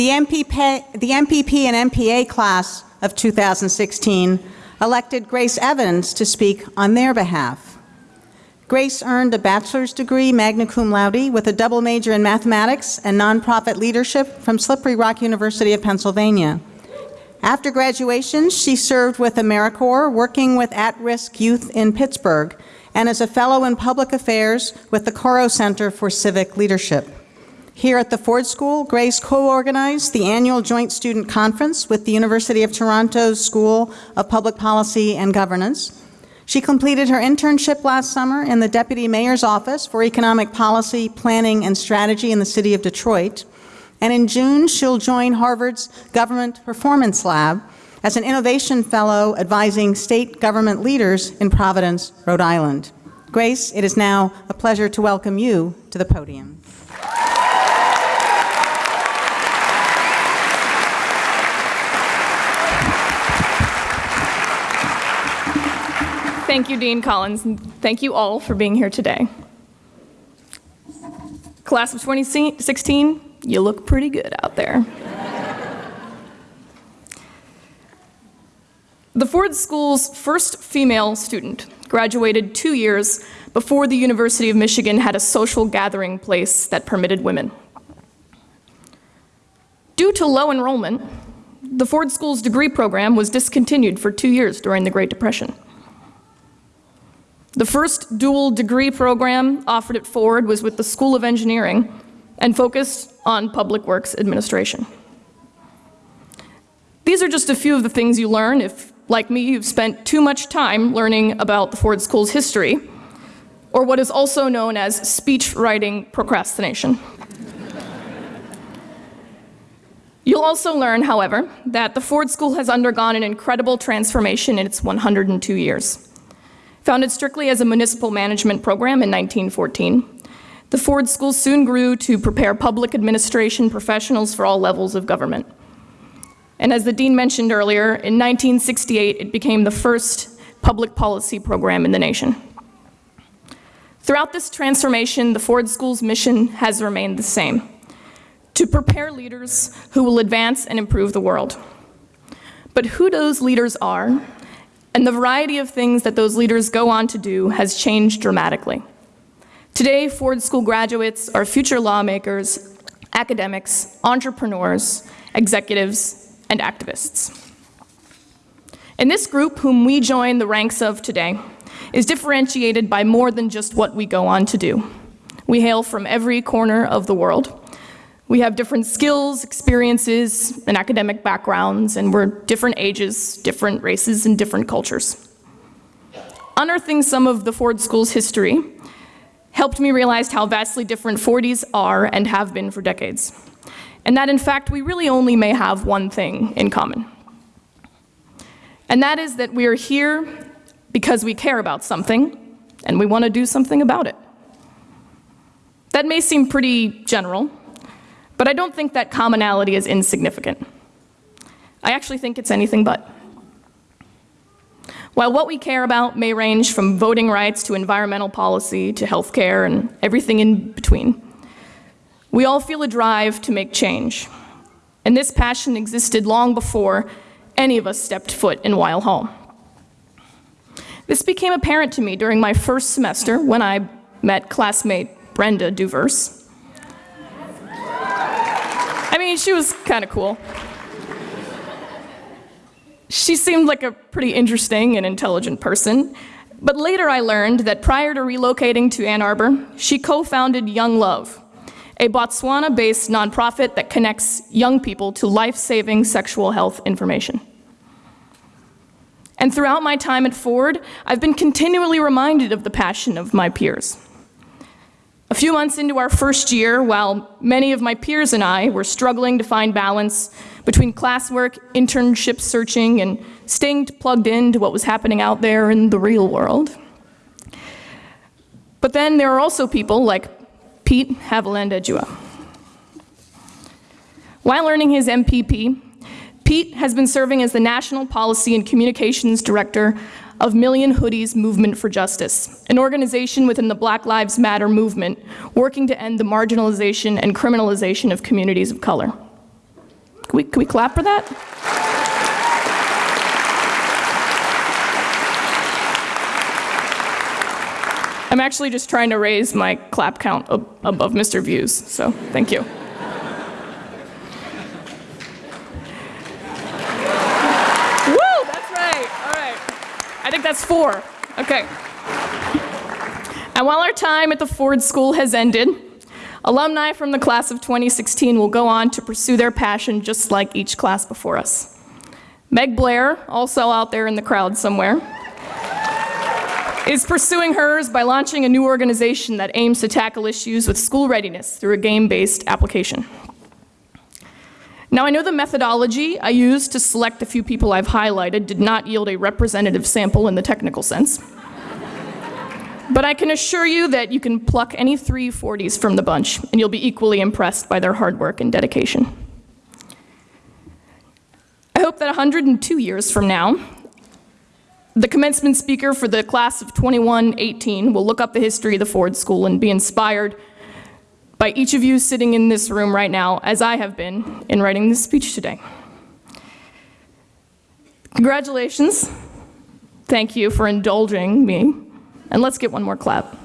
The MPP, the MPP and MPA class of 2016 elected Grace Evans to speak on their behalf. Grace earned a bachelor's degree magna cum laude with a double major in mathematics and nonprofit leadership from Slippery Rock University of Pennsylvania. After graduation, she served with AmeriCorps, working with at-risk youth in Pittsburgh, and as a fellow in public affairs with the Coro Center for Civic Leadership. Here at the Ford School, Grace co-organized the annual Joint Student Conference with the University of Toronto's School of Public Policy and Governance. She completed her internship last summer in the Deputy Mayor's Office for Economic Policy, Planning, and Strategy in the City of Detroit. And in June, she'll join Harvard's Government Performance Lab as an Innovation Fellow advising state government leaders in Providence, Rhode Island. Grace, it is now a pleasure to welcome you to the podium. Thank you, Dean Collins, and thank you all for being here today. Class of 2016, you look pretty good out there. the Ford School's first female student graduated two years before the University of Michigan had a social gathering place that permitted women. Due to low enrollment, the Ford School's degree program was discontinued for two years during the Great Depression. The first dual degree program offered at Ford was with the School of Engineering and focused on public works administration. These are just a few of the things you learn if, like me, you've spent too much time learning about the Ford School's history, or what is also known as speech writing procrastination. You'll also learn, however, that the Ford School has undergone an incredible transformation in its 102 years. Founded strictly as a municipal management program in 1914, the Ford School soon grew to prepare public administration professionals for all levels of government. And as the dean mentioned earlier, in 1968 it became the first public policy program in the nation. Throughout this transformation, the Ford School's mission has remained the same, to prepare leaders who will advance and improve the world. But who those leaders are and the variety of things that those leaders go on to do has changed dramatically. Today, Ford School graduates are future lawmakers, academics, entrepreneurs, executives, and activists. And this group, whom we join the ranks of today, is differentiated by more than just what we go on to do. We hail from every corner of the world, we have different skills, experiences, and academic backgrounds, and we're different ages, different races, and different cultures. Unearthing some of the Ford School's history helped me realize how vastly different Fordies are and have been for decades. And that in fact, we really only may have one thing in common. And that is that we are here because we care about something, and we want to do something about it. That may seem pretty general, but I don't think that commonality is insignificant. I actually think it's anything but. While what we care about may range from voting rights to environmental policy to healthcare and everything in between, we all feel a drive to make change. And this passion existed long before any of us stepped foot in Weill Hall. This became apparent to me during my first semester when I met classmate Brenda Duvers. I mean, she was kind of cool. She seemed like a pretty interesting and intelligent person, but later I learned that prior to relocating to Ann Arbor, she co-founded Young Love, a Botswana-based nonprofit that connects young people to life-saving sexual health information. And throughout my time at Ford, I've been continually reminded of the passion of my peers. A few months into our first year, while many of my peers and I were struggling to find balance between classwork, internship searching, and staying plugged in to what was happening out there in the real world. But then there are also people like Pete Haviland Eduah. While earning his MPP, Pete has been serving as the National Policy and Communications Director of Million Hoodies Movement for Justice, an organization within the Black Lives Matter movement working to end the marginalization and criminalization of communities of color. Can we, can we clap for that? I'm actually just trying to raise my clap count ab- above Mr. Views, so thank you. Woo, that's right. All right. I think that's four. Okay. And while our time at the Ford School has ended, alumni from the class of 2016 will go on to pursue their passion just like each class before us. Meg Blair, also out there in the crowd somewhere, is pursuing hers by launching a new organization that aims to tackle issues with school readiness through a game-based application. Now, I know the methodology I used to select the few people I've highlighted did not yield a representative sample in the technical sense. But I can assure you that you can pluck any three Fordies from the bunch, and you'll be equally impressed by their hard work and dedication. I hope that 102 years from now, the commencement speaker for the class of 2118 will look up the history of the Ford School and be inspired by each of you sitting in this room right now, as I have been in writing this speech today. Congratulations. Thank you for indulging me. And let's get one more clap.